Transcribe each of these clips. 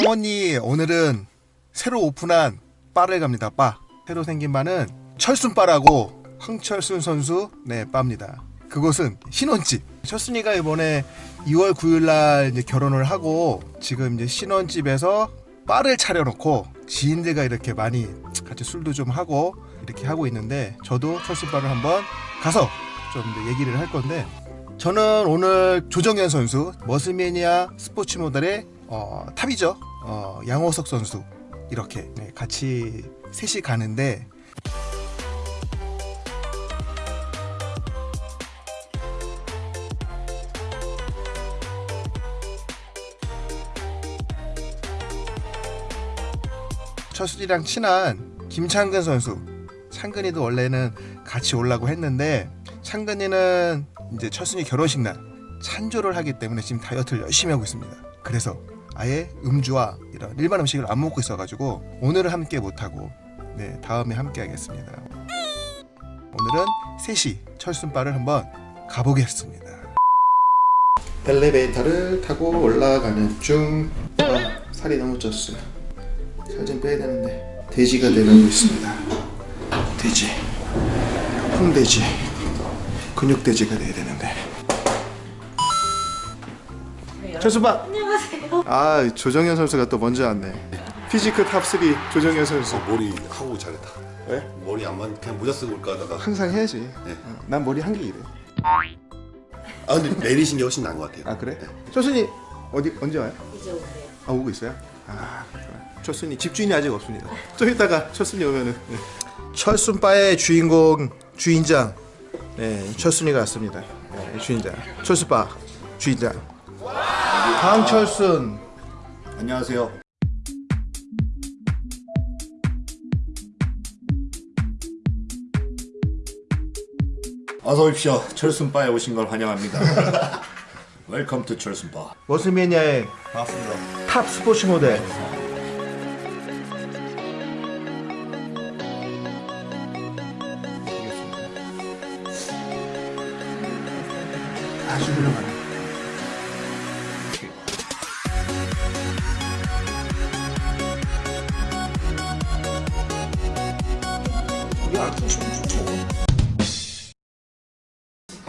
성원이 오늘은 새로 오픈한 바를 갑니다. 바. 새로 생긴 바는 철순 바라고 황철순 선수 네 바입니다. 그곳은 신혼집. 철순이가 이번에 2월 9일날 이제 결혼을 하고 지금 이제 신혼집에서 바를 차려놓고 지인들과 이렇게 많이 같이 술도 좀 하고 이렇게 하고 있는데 저도 철순 바를 한번 가서 좀 얘기를 할 건데 저는 오늘 조정현 선수 머슬매니아 스포츠 모델의 어, top이죠. 어, 양호석 선수 이렇게 네, 같이 셋이 가는데 철수이랑 친한 김창근 선수 창근이도 원래는 같이 오려고 했는데 창근이는 이제 철순이 결혼식 날 찬조를 하기 때문에 지금 다이어트를 열심히 하고 있습니다. 그래서 아예 음주와 이런 일반 음식을 안 먹고 있어가지고 오늘은 함께 못하고 네 다음에 함께 하겠습니다. 오늘은 3시 철순바를 한번 가보겠습니다. 엘리베이터를 타고 올라가는 중 아, 살이 너무 쪘어요. 살 좀 빼야 되는데 돼지가 되고 있습니다. 돼지, 홍돼지, 근육돼지가 돼야 되는데. 철순바. 안녕하세요. 아 조정현 선수가 또 먼저 왔네. physique top3 조정현 선수. 머리 하고 잘했다. 왜? 머리 안만 그냥 모자 쓰고 올까 하다가 항상 해야지. 네. 어, 난 머리 한 게 이래. 아 근데 내리신 게 훨씬 나은 것 같아요. 아 그래? 철순이 어디 언제 와요? 이제 오세요. 아 오고 있어요? 아. 철순이 집주인이 아직 없습니다. 좀 이따가 철순이 오면은 네. 철순바의 주인공 주인장 네 철순이가 왔습니다. 네, 주인장 철순바 주인장 황철순 안녕하세요. 어서 오십시오. 철순바에 오신 걸 환영합니다. welcome to 철순바. 반갑습니다. top 스포츠 모델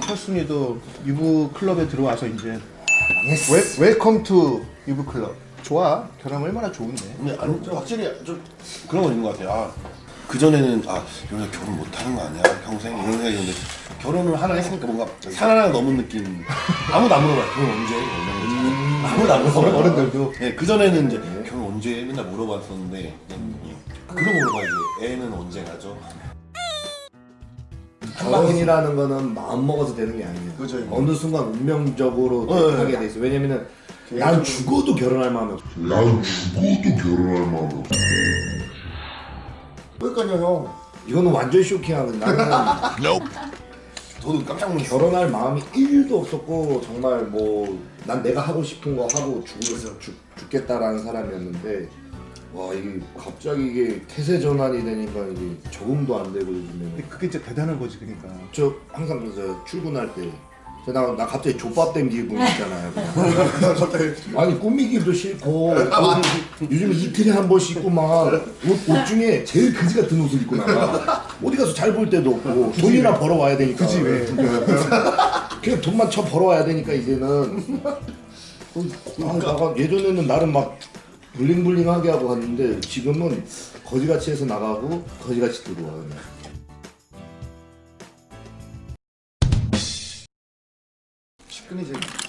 철순이도 유부 클럽에 들어와서 이제 wel, welcome to 유부 클럽 좋아 결혼 얼마나 좋은데 근데 아니 좀 확실히 좀 그런 건 있는 것 같아요. 아, 그 전에는 아 여기서 결혼 못 하는 거 아니야 평생 이런 생각이 있는데 결혼을 하나 했으니까 뭔가 산 하나 넘은 느낌. 아무도 안 물어봐요. 결혼 언제? 거 아무도 안 물어봐요. 어른들도 네, 그 전에는 이제 결혼 언제 맨날 물어봤었는데 그냥 그런 거 물어봐야지. 애는 언제 가져? 결혼이라는 거는 마음 먹어서 되는 게 아니에요. 그죠. 어느 순간 운명적으로 네. 하게 돼 있어. 왜냐면은 난 죽어도 결혼할 마음이 없어. 난 죽어도 결혼할 마음이 없어. 그러니까요 형. 이거는 완전 쇼킹하거든. 나는 저도 깜짝 놀랐어요. 결혼할 마음이 1도 없었고 정말 뭐 난 내가 하고 싶은 거 하고 죽으면서 죽, 죽겠다라는 사람이었는데 와 이게 갑자기 이게 태세 전환이 되니까 이게 적응도 안 되고 요즘에는 그게 진짜 대단한 거지 그러니까 저 항상 저 출근할 때. 저 나, 나 갑자기 족밥 땡기고 있잖아요. 아니 꾸미기도 싫고 요즘 이틀에 한 번씩 입고 막옷 옷 중에 제일 그지 같은 옷을 입고 나가. 어디 가서 잘 볼 데도 없고 돈이나 벌어 와야 되니까. 그지 왜? 그냥 돈만 쳐 벌어 와야 되니까 이제는. 아, 나가 예전에는 나름 막 블링블링하게 하고 갔는데 지금은 거지같이 해서 나가고 거지같이 들어와 그냥.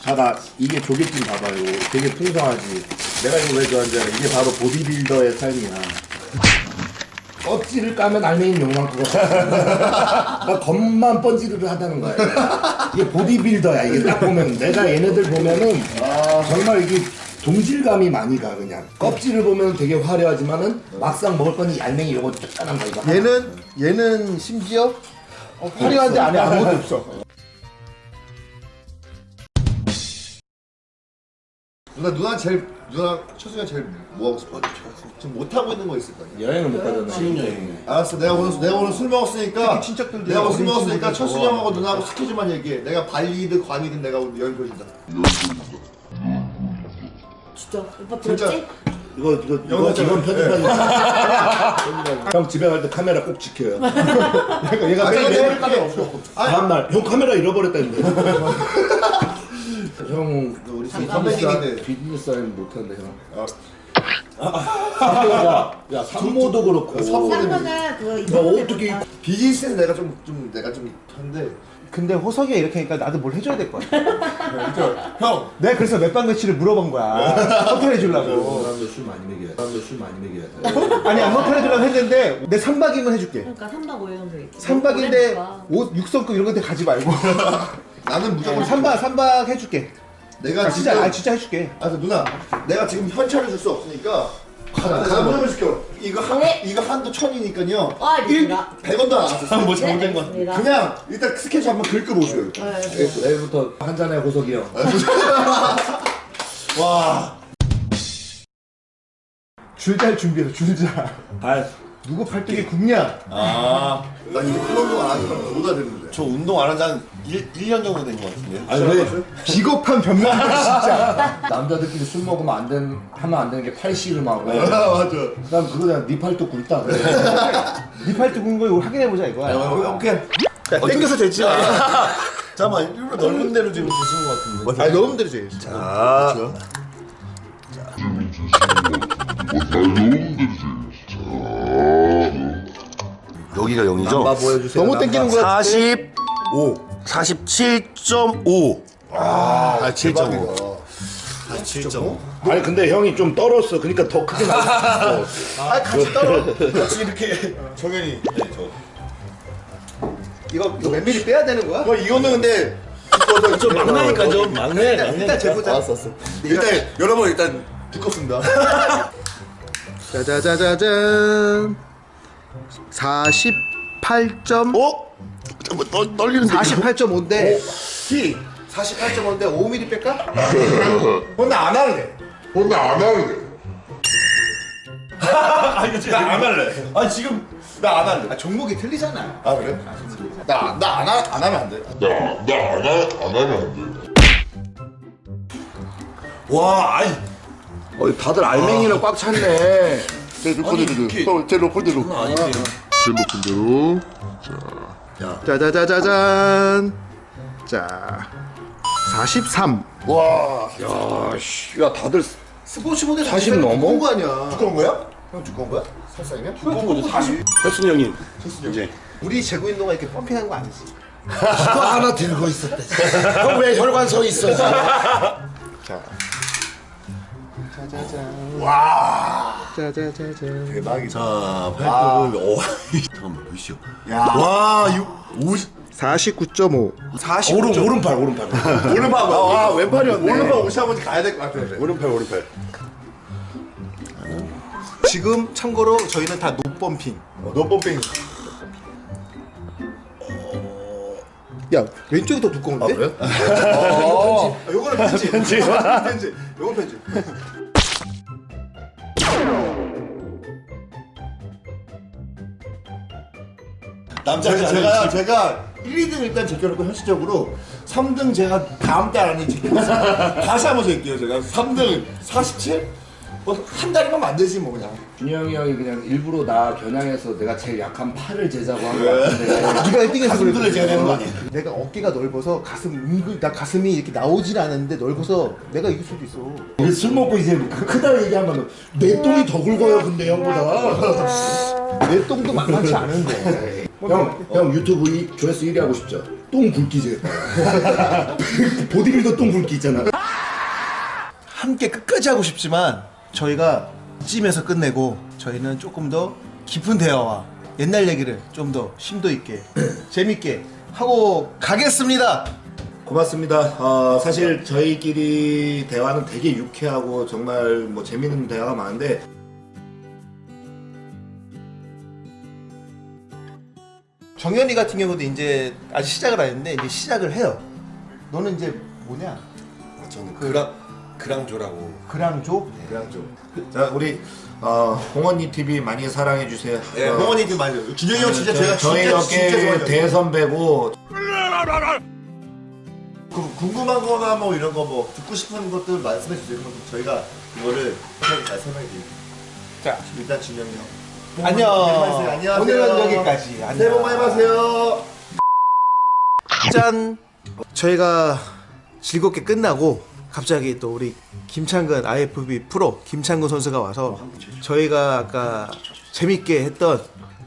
아, 나 이게 조개찜 봐봐요. 되게 풍성하지. 내가 이거 왜 좋아하는지 알아? 이게 바로 보디빌더의 삶이야. 껍질을 까면 알맹이 요만큼. 나 겉만 번지르르 하다는 거야. 이게 보디빌더야. 이게 딱 보면 내가 얘네들 보면은 정말 이게 동질감이 많이 가 그냥. 껍질을 보면 되게 화려하지만은 막상 먹을 거니 알맹이 요거 쫓아난 거 이거. 얘는 얘는 심지어 어, 화려한데 안에 아무것도 없어 누나 누나 제일 누나 초승이 제일 뭐 하고 싶어? 지금 못 하고 있는 거 있을 거 아니야? 여행을 못 가잖아. 신혼여행. 알았어, 내가 오늘 내가 오늘 술 먹었으니까 친척들도 내가 오늘 술 먹었으니까 좋아. 형하고 누나하고 스케줄만 얘기해. 내가 발리든 관이든 내가 오늘 여행 보여준다. 진짜 오빠 진짜 들었지? 이거 이거 이거 이건 편집하지 형 집에 갈 때 카메라 꼭 지켜요. 얘가 얘가 아, 매일 내가 매일 카메라 없어. 다음날 형 카메라 잃어버렸다는데. 형 우리 선배님인데 비즈니스 하면 못한대 형. 야, 야 산모도 그렇고. 쌍거는 그거 어떻게 비즈니스는 내가 좀, 좀 내가 좀 한데 근데 호석이가 이렇게 하니까 나도 뭘 해줘야 될것 같아. 형 내가 그래서 몇박 며칠을 물어본 거야. 호텔 해주려고. 사람들 술 많이 먹여야 사람들 술 많이 먹여야 돼 아니 안 호텔 해주려고 했는데 내 3박이면 해줄게. 그러니까 3박 5일 정도 있지 3박인데 옷 6성급 이런 건데 가지 말고. 나는 무조건 3박 3박 해줄게. 내가 아 진짜 지금 아 진짜 해줄게. 아 누나 내가 지금 현찰을 줄 수 없으니까 가다 가다 물어시켜 이거 한 네. 이거 한도 천이니까요 아, 알겠습니다. 100원도 안 왔어 뭐 네, 잘못된 거 알겠습니다. 그냥 일단 스케치 한번 긁어보세요 네, 네. 내일부터 한 잔에 호석이 형와 줄잘 준비해서 줄자. 발 누구 팔뚝에 굽냐? 아, 나 이거 큰 운동 안 하니까 뭐가 되는데. 저 운동 안 한 지 한 1년 정도 된 것 같은데. 아니 왜 비겁한 변명들 진짜. 남자들끼리 술 먹으면 안 된, 하면 안 되는 게 팔씨름 하고 아 맞아. 난 그거 그냥 네 팔뚝 굵다 그래. 네 팔뚝 굽는 거 이거 확인해보자 이거야. 오케이. 야, 땡겨서 됐지. 잠깐만, 일부러 넓은 데로 지금 드신 것 같은데. 아니 너무 들이지. 아, 여기가 0이죠? 보여주세요 너무 땡기는 거야. 45, 47.5. 아, 7.5. 7.5. 아니 근데 형이 좀 떨었어 그러니까 더 크게 나왔어 아 같이 떨어. 같이 이렇게 정현이. 네, 저. 이거 이거 몇 미리 빼야 되는 거야? 어, 이거는 근데 좀 막내니까 좀 막내, 일단, 일단 재보자. 알았어 알았어 일단 여러분 일단 두껍습니다 짜자자자잔. 48점. 어? 뭐 떨, 떨리는데. 48.5인데 T 48.5인데 5mm 뺄까? 근데 안 할래 근데 안 할래. 아, 이거 진짜 안 할래. 아, 지금 나 안 할래. 아 종목이 틀리잖아. 아 그래? 나나안 안 하면 안돼 나, 나안 안 하면 안 돼. 와, 아이. 어, 다들 알맹이로 꽉 찼네 제 로컬대로 제 로컬대로 아닌데. 제일 높은 대로. 짜자자자잔. 자. 43. 와 야 씨 야 다들 스포츠 모델 40 넘어? 거 아니야 두꺼운 거야? 형 두꺼운 거야? 살상이면? 두꺼운 거지 40 혜순이 형님. 이제. 우리 재구 운동가 이렇게 펌핑한 거 아니지? 그거 하나 들고 있었대 형 왜 혈관 서 있어 지금? 짜자잔. 와. 짜자자잔. 대박이다 자, 팔뚝을. 오, 잠깐만, 몇이요? 야. 와, 6, 50. 49.5. 40. 오른 오른팔 오른팔 오른팔 아 왼팔이었네 오른팔 옷이 한번 가야 될 것 같아 오른팔, 오른팔. 지금 참고로 저희는 다 노펌핑. 노펌핑 야 왼쪽이 더 두꺼운데? 아 그래? 어. 요거는 편집. 편집. 편집. 요건 편집. 남자 제가 제가, 제가 1, 2등 일단 제껴놓고 현실적으로 3등 제가 다음 달 안에 제껴놨어요 다시 한번 제껴요 제가 3등 47? 뭐한 달이면 안 되지 뭐 그냥 준영이 형이 그냥 일부러 나 겨냥해서 내가 제일 약한 팔을 제자고 한거 같은데 네가 1등해서 가슴 들려줘야 되는 거 아니야? 내가 어깨가 넓어서 가슴 은근 나 가슴이 이렇게 나오질 않는데 넓어서 내가 이길 수도 있어. 술 먹고 이제 그 크다 얘기하면 내 똥이 더 굵어요 근데 형보다 내 똥도 만만치 않은데. 형, 형 유튜브 이, 조회수 1위 하고 싶죠? 똥 굵기 제 보디빌더 똥 굵기 있잖아 함께 끝까지 하고 싶지만 저희가 찜에서 끝내고 저희는 조금 더 깊은 대화와 옛날 얘기를 좀 더 심도 있게 재밌게 하고 가겠습니다. 고맙습니다. 어, 사실 저희끼리 대화는 되게 유쾌하고 정말 뭐 재밌는 대화가 많은데 정현이 같은 경우도 이제 아직 시작을 안 했는데 이제 시작을 해요. 너는 이제 뭐냐? 저는 그랑, 그랑조라고. 그랑조? 그냥 좀자 우리 어, 홍언니 TV 많이 사랑해 주세요. 네, 어, 홍원이 좀 많이 준영이 형 진짜 제가 저희 좋아해요 대선배고 그 궁금한 거나 뭐 이런 거 뭐 듣고 싶은 것들 말씀해 주세요. 그럼 저희가 그거를 설명해 드릴게요. 자. 일단 진영이 형. 안녕. 안녕하세요. 오늘은 여기까지. 새해 복 많이 받으세요. 짠! 저희가 즐겁게 끝나고 갑자기 또 우리 김창근 IFBB 프로 김창근 선수가 와서 저희가 아까 재밌게 했던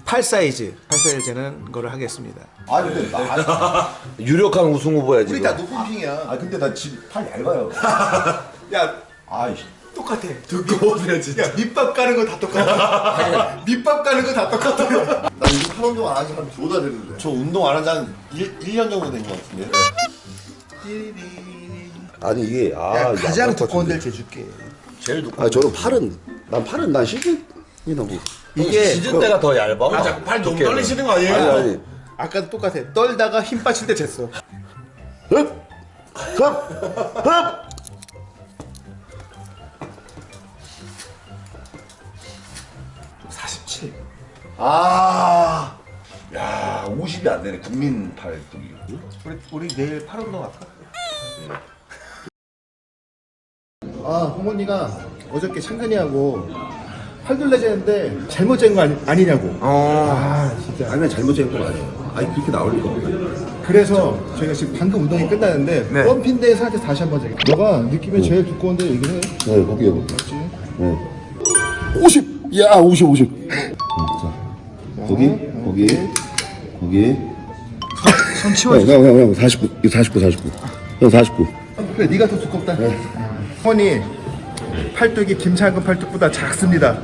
8 사이즈, 8 사이즈 재는 거를 하겠습니다. 아 근데 나 유력한 우승 후보야 우리 다 높은 핑이야. 아 근데 나 지금 팔 얇아요. 야, 아이씨. 똑같아. 두꺼워서 진짜. 야, 밑밥 까는 거 다 똑같아. 밑밥 까는 거 다 똑같아. 나 요즘 한 운동 안 하지 한 두 달 됐는데. 저 운동 안 한지한 1년 정도 된 것 같은데. 아니 이게 아 야, 가장 두꺼운. 데를 재줄게. 제일 두꺼. 아 저는 팔은 난 팔은 난 시즌이 너무 이게 시즌 때가 더 얇아. 맞아, 팔 너무 떨리시는 거 아니에요? 아니 아니 아까도 똑같아. 떨다가 힘 빠질 때 쟀어. 흡! 흡! 흡! 아. 야 50이 안 되네 국민 팔뚝이 우리 우리 내일 팔 운동 할까? 아 홍원이가 어저께 창근이하고 팔둘레 재는데 잘못 잰거 아니, 아니냐고 아 진짜 아니면 잘못 재는 거 아니에요 아니 그렇게 나올 리가 없네 그래서 저희가 지금 방금 운동이 끝나는데 네. 펌핀 상태에서 다시 한번 재게 너가 느낌에 제일 두꺼운데 얘기를 해네 거기에 맞지? 네. 50! 야 50, 50. 자, 거기, 거기, 거기. 손 치워줘 형, 형, 형, 49, 이거 49, 49. 형 49. 그래 네가 더 두껍다. 홍원이 팔뚝이 김창근 팔뚝보다 작습니다